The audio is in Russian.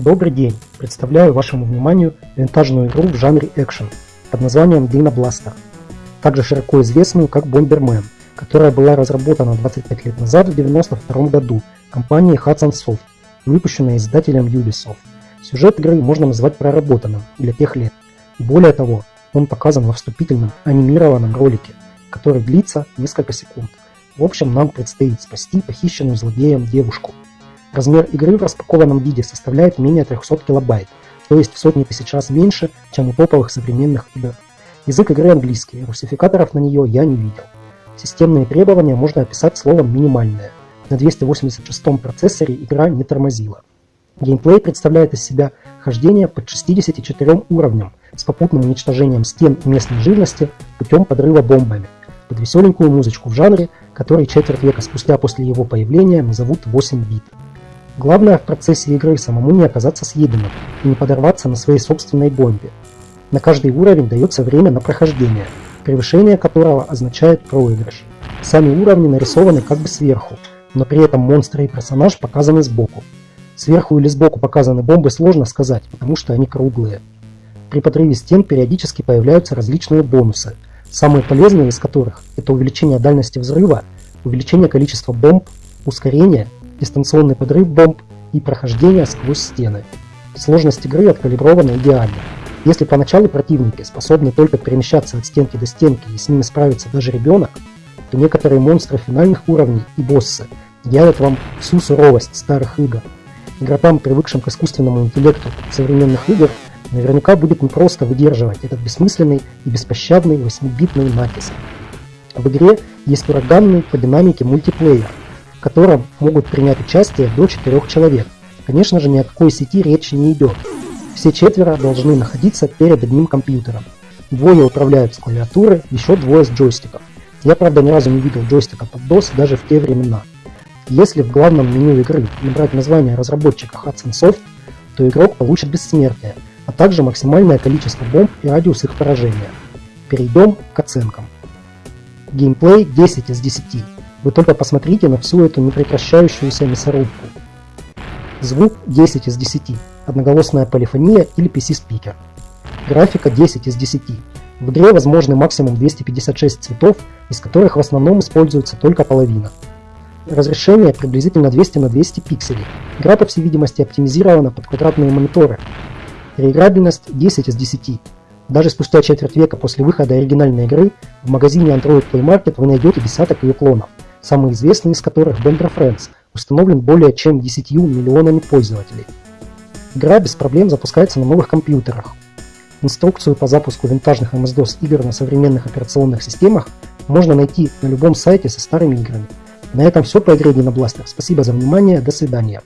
Добрый день! Представляю вашему вниманию винтажную игру в жанре экшен под названием Dino Blaster, также широко известную как Bomberman, которая была разработана 25 лет назад в 1992 году компанией Hudson Soft и выпущена издателем Ubisoft. Сюжет игры можно назвать проработанным для тех лет. Более того, он показан во вступительном анимированном ролике, который длится несколько секунд. В общем, нам предстоит спасти похищенную злодеем девушку. Размер игры в распакованном виде составляет менее 300 килобайт, то есть в сотни тысяч раз меньше, чем у топовых современных игр. Язык игры английский, русификаторов на нее я не видел. Системные требования можно описать словом «минимальное». На 286 процессоре игра не тормозила. Геймплей представляет из себя хождение под 64 уровнем с попутным уничтожением стен и местной живности путем подрыва бомбами, под веселенькую музычку в жанре, который четверть века спустя после его появления назовут 8 бит. Главное в процессе игры самому не оказаться съеденным и не подорваться на своей собственной бомбе. На каждый уровень дается время на прохождение, превышение которого означает проигрыш. Сами уровни нарисованы как бы сверху, но при этом монстры и персонаж показаны сбоку. Сверху или сбоку показаны бомбы сложно сказать, потому что они круглые. При подрыве стен периодически появляются различные бонусы, самые полезные из которых – это увеличение дальности взрыва, увеличение количества бомб, ускорение дистанционный подрыв бомб и прохождение сквозь стены. Сложность игры откалибрована идеально. Если поначалу противники способны только перемещаться от стенки до стенки и с ними справится даже ребенок, то некоторые монстры финальных уровней и боссы явят вам всю суровость старых игр. Игрокам, привыкшим к искусственному интеллекту современных игр, наверняка будет непросто выдерживать этот бессмысленный и беспощадный 8-битный натиск. В игре есть ураганный по динамике мультиплеер, в котором могут принять участие до 4 человек. Конечно же, ни о какой сети речи не идет. Все четверо должны находиться перед одним компьютером. Двое управляют с клавиатуры, еще двое с джойстиков. Я, правда, ни разу не видел джойстика под DOS даже в те времена. Если в главном меню игры набрать название разработчика Hudson Soft, то игрок получит бессмертие, а также максимальное количество бомб и радиус их поражения. Перейдем к оценкам. Геймплей 10 из 10. Вы только посмотрите на всю эту непрекращающуюся мясорубку. Звук 10 из 10. Одноголосная полифония или PC-спикер. Графика 10 из 10. В игре возможны максимум 256 цветов, из которых в основном используется только половина. Разрешение приблизительно 200 на 200 пикселей. Игра, по всей видимости, оптимизирована под квадратные мониторы. Реиграбельность 10 из 10. Даже спустя четверть века после выхода оригинальной игры в магазине Android Play Market вы найдете десяток ее клонов самый известный из которых Bender Friends, установлен более чем 10 миллионами пользователей. Игра без проблем запускается на новых компьютерах. Инструкцию по запуску винтажных MS-DOS игр на современных операционных системах можно найти на любом сайте со старыми играми. На этом все по игре Dino Blaster. Спасибо за внимание, до свидания.